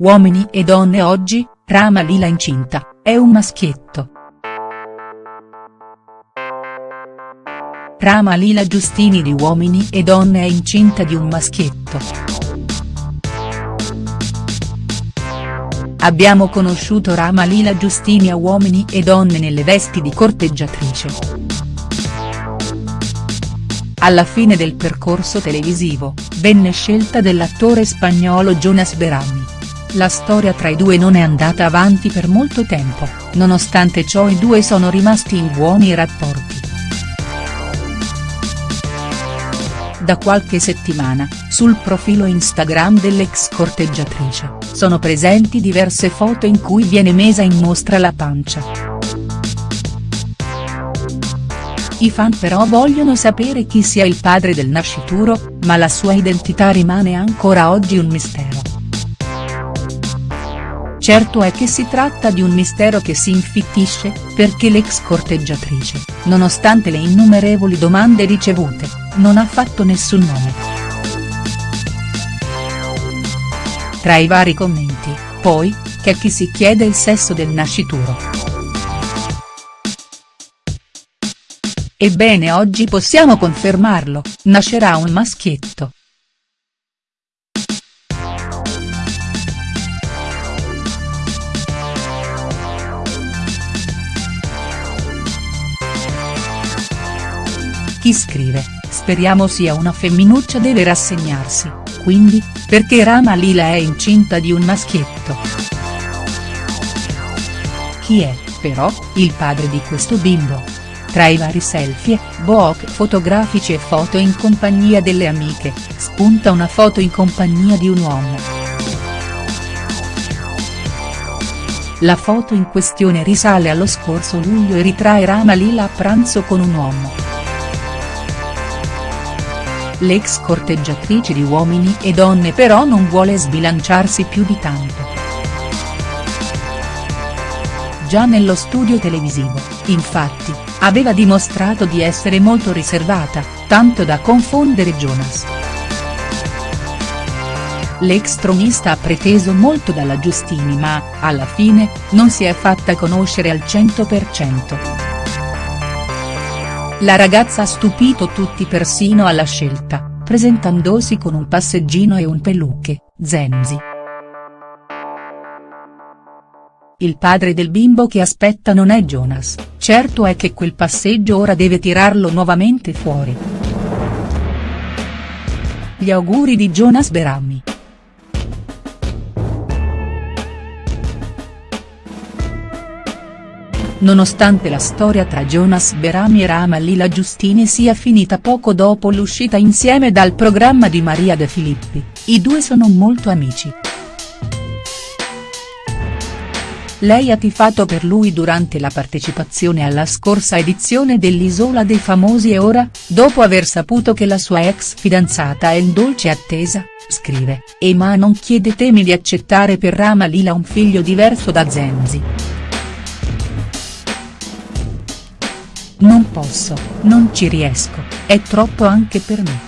Uomini e donne oggi, Rama Lila incinta, è un maschietto. Rama Lila Giustini di Uomini e donne è incinta di un maschietto. Abbiamo conosciuto Rama Lila Giustini a Uomini e donne nelle vesti di corteggiatrice. Alla fine del percorso televisivo, venne scelta dell'attore spagnolo Jonas Berami. La storia tra i due non è andata avanti per molto tempo, nonostante ciò i due sono rimasti in buoni rapporti. Da qualche settimana, sul profilo Instagram dell'ex corteggiatrice, sono presenti diverse foto in cui viene mesa in mostra la pancia. I fan però vogliono sapere chi sia il padre del nascituro, ma la sua identità rimane ancora oggi un mistero. Certo è che si tratta di un mistero che si infittisce, perché l'ex corteggiatrice, nonostante le innumerevoli domande ricevute, non ha fatto nessun nome. Tra i vari commenti, poi, c'è chi si chiede il sesso del nascituro. Ebbene oggi possiamo confermarlo, nascerà un maschietto. Chi scrive, speriamo sia una femminuccia deve rassegnarsi, quindi, perché Rama Lila è incinta di un maschietto. Chi è, però, il padre di questo bimbo? Tra i vari selfie, book fotografici e foto in compagnia delle amiche, spunta una foto in compagnia di un uomo. La foto in questione risale allo scorso luglio e ritrae Rama Lila a pranzo con un uomo. L'ex corteggiatrice di Uomini e Donne però non vuole sbilanciarsi più di tanto. Già nello studio televisivo, infatti, aveva dimostrato di essere molto riservata, tanto da confondere Jonas. L'ex tronista ha preteso molto dalla Giustini ma, alla fine, non si è fatta conoscere al 100%. La ragazza ha stupito tutti persino alla scelta, presentandosi con un passeggino e un peluche, Zenzi. Il padre del bimbo che aspetta non è Jonas, certo è che quel passeggio ora deve tirarlo nuovamente fuori. Gli auguri di Jonas Berami. Nonostante la storia tra Jonas Berami e Rama Lila Giustini sia finita poco dopo l'uscita insieme dal programma di Maria De Filippi, i due sono molto amici. Lei ha tifato per lui durante la partecipazione alla scorsa edizione dell'Isola dei Famosi e ora, dopo aver saputo che la sua ex fidanzata è in dolce attesa, scrive, e ma non chiedetemi di accettare per Rama Lila un figlio diverso da Zenzi. Non posso, non ci riesco, è troppo anche per me.